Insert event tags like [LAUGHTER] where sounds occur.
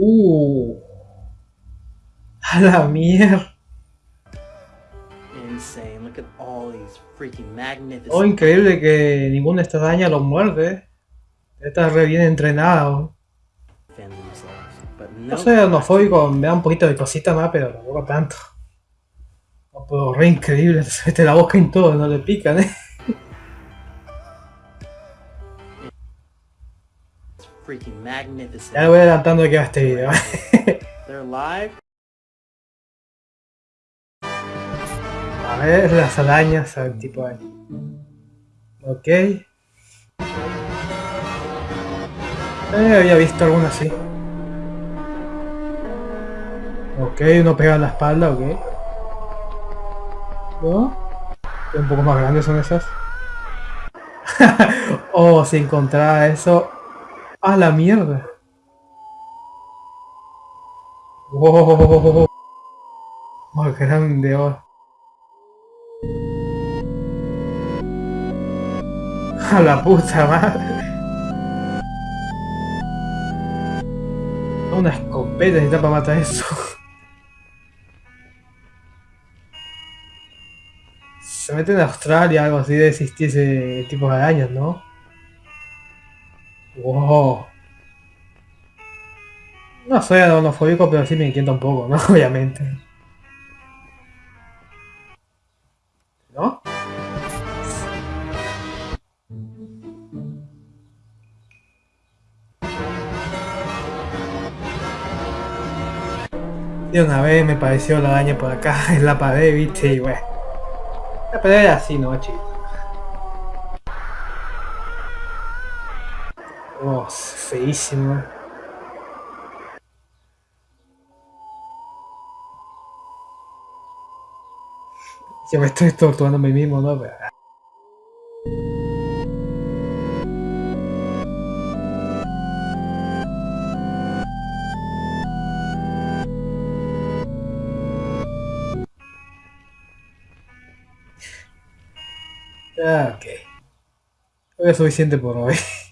Uh. A la mierda. Insane. Look at all these freaking magnificent. Oh, increíble que ninguna de estas daña los muerde. Está re bien entrenado. No soy xenofóbico, me da un poquito de cosita más, pero tampoco tanto. No puedo, re increíble, [LAUGHS] se mete la boca en todo, no le pican, eh. Freaking magnificent. Ya voy adelantando de que va este video. They're. [LAUGHS] A ver, las arañas, a ver, tipo ahí. Ok. Eh, había visto alguna así. Ok, uno pega en la espalda, ok. ¿No? Un poco más grandes son esas. [LAUGHS] oh, si encontraba eso. ¡A la mierda! ¡Wow! Más grande, oh. A la puta madre. Una escopeta necesita para matar eso. Se mete en Australia, algo así de existir ese tipo de arañas, ¿no? Wow. No soy adonofóbico, pero sí me inquieta un poco, [LAUGHS] ¿no? Obviamente. ¿No? De una vez me pareció la araña por acá [LAUGHS] en la pared, viste, y bueno. La pared era así, ¿no, chicos? Oh, feísimo. Yo me estoy torturando a mí mismo, ¿no? Pero... Ah, ok. Es suficiente por hoy. [LAUGHS]